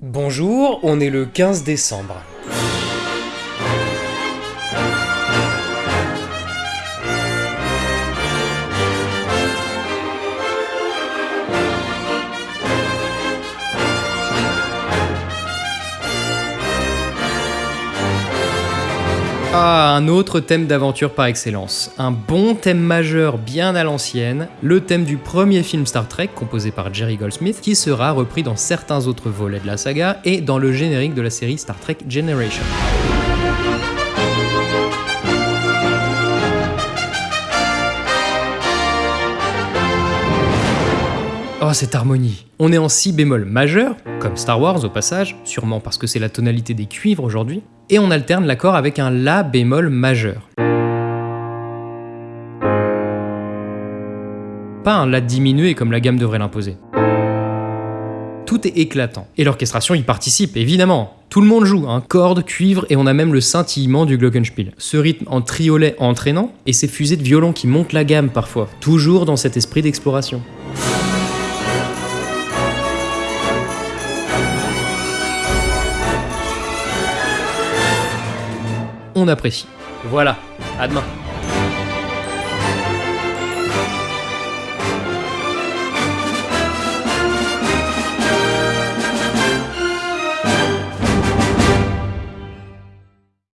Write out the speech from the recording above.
Bonjour, on est le 15 décembre. Ah, un autre thème d'aventure par excellence. Un bon thème majeur bien à l'ancienne, le thème du premier film Star Trek composé par Jerry Goldsmith qui sera repris dans certains autres volets de la saga et dans le générique de la série Star Trek Generation. Oh, cette harmonie On est en si bémol majeur, comme Star Wars au passage, sûrement parce que c'est la tonalité des cuivres aujourd'hui, et on alterne l'accord avec un La bémol majeur. Pas un La diminué comme la gamme devrait l'imposer. Tout est éclatant. Et l'orchestration y participe, évidemment. Tout le monde joue, hein, cordes, cuivre, et on a même le scintillement du glockenspiel. Ce rythme en triolet entraînant, et ces fusées de violon qui montent la gamme parfois, toujours dans cet esprit d'exploration. On apprécie. Voilà, à demain.